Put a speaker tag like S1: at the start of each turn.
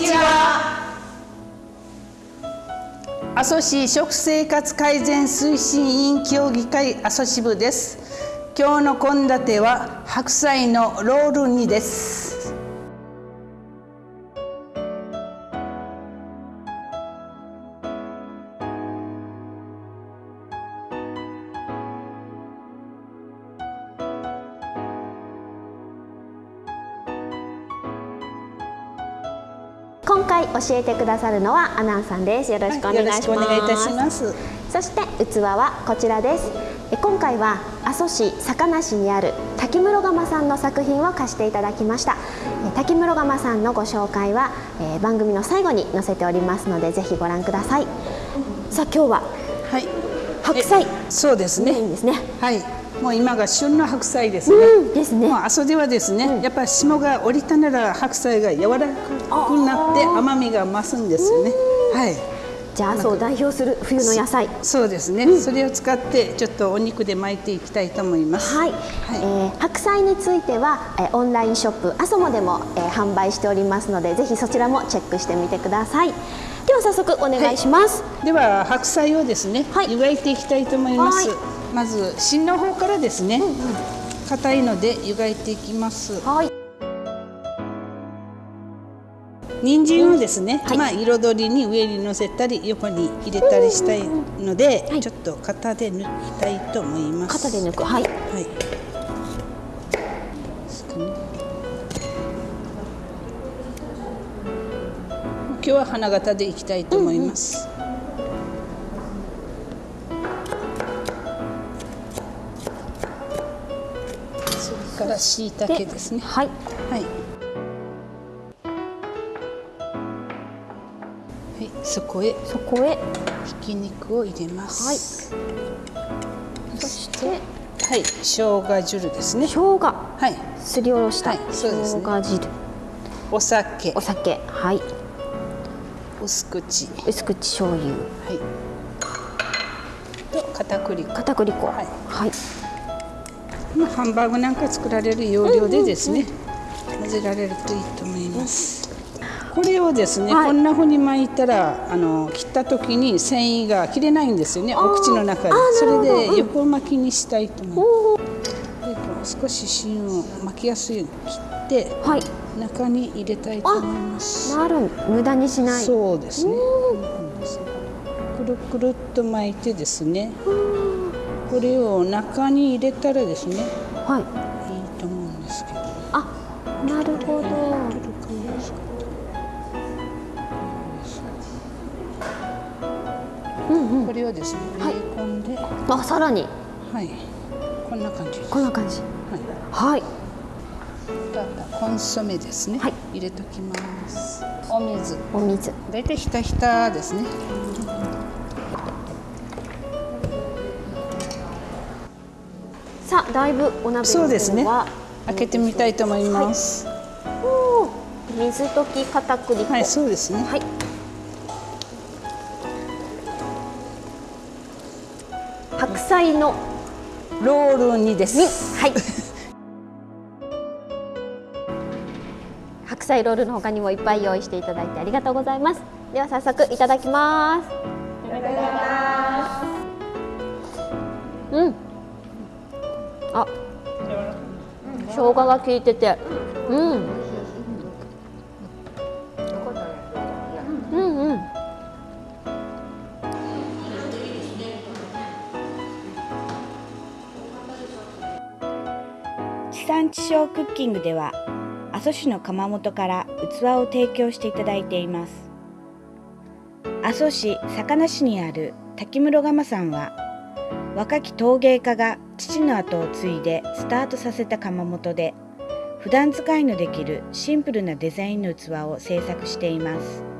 S1: にちは。阿蘇市食生活改善推進委員協議会阿蘇支部です。今日の献立は白菜のロール煮です。
S2: 今回教えてくださるのはアナンさんです。よろしくお願いします、はい、
S1: いたします。
S2: そして器はこちらです。今回は阿蘇市坂梨にある滝室窯さんの作品を貸していただきました。滝室窯さんのご紹介は、えー、番組の最後に載せておりますのでぜひご覧ください。さあ今日は、はい、白菜。
S1: そうですね。
S2: いいですね。
S1: はいもう今が旬の白菜ですね。
S2: うん、ですね。
S1: もう阿蘇ではですね、うん、やっぱり霜が降りたなら白菜が柔らかくなって甘みが増すんですよね。はい。
S2: じゃあ阿蘇を代表する冬の野菜。
S1: そうですね、うん、それを使ってちょっとお肉で巻いていきたいと思います。
S2: はい、はい、えー、白菜については、えー、オンラインショップ阿蘇もでも、えー、販売しておりますのでぜひそちらもチェックしてみてください。では早速お願いします、
S1: はい、では白菜をですね、はい、湯がいていきたいと思いますまず芯の方からですね硬、うんうん、いので湯がいていきます。はい。人参をですね、はい、まあ彩りに上に乗せたり横に入れたりしたいので、ちょっと型で抜きたいと思います。
S2: 型で抜く、はい。はい。
S1: 今日は花形でいきたいと思います。うんうんから椎茸ですね。はい。はい。はい、そこへ。
S2: そこへ。
S1: ひき肉を入れます。はい。そして。はい、生姜汁ですね。
S2: 生姜。はい。すりおろした。はい、そうですね。生姜汁。
S1: お酒。
S2: お酒。はい。
S1: 薄口。
S2: 薄口醤油。はい。
S1: と片栗粉。
S2: 片栗粉。はい。はい
S1: まあ、ハンバーグなんか作られる要領でですね、混ぜられるといいと思います。これをですね、はい、こんな風に巻いたらあの切った時に繊維が切れないんですよねお口の中で。それで横巻きにしたいと思います、で少し芯を巻きやすいように切って、はい、中に入れたいと思います。
S2: なる無駄にしない。
S1: そうですね。くるくるっと巻いてですねこれを中に入れたらですねはいいいと思うんですけど
S2: あなるほど
S1: うんうん、これをですね、はい、込んで、
S2: あ、さらに、
S1: はい、こんな感じ
S2: こんな感じ。はい。はい。
S1: コンソメですね。はい、入れときます。お水。
S2: お水。
S1: だいたいひたひたですね。
S2: さあだいぶお鍋そうですね。
S1: 開けてみたいと思います、
S2: はい、水溶き片栗粉。
S1: はいそうですね。はい。
S2: 白菜の
S1: ロール煮です。
S2: はい。白菜ロールの他にもいっぱい用意していただいてありがとうございます。では早速いただきます。いただきます。うんあ生姜が効いてて。うん。うんうん。
S3: 地産地消クッキングでは阿蘇市の窯元から器を提供していただいています。阿蘇市坂梨市にある滝室窯さんは若き陶芸家が父の後を継いでスタートさせた窯元で普段使いのできるシンプルなデザインの器を製作しています。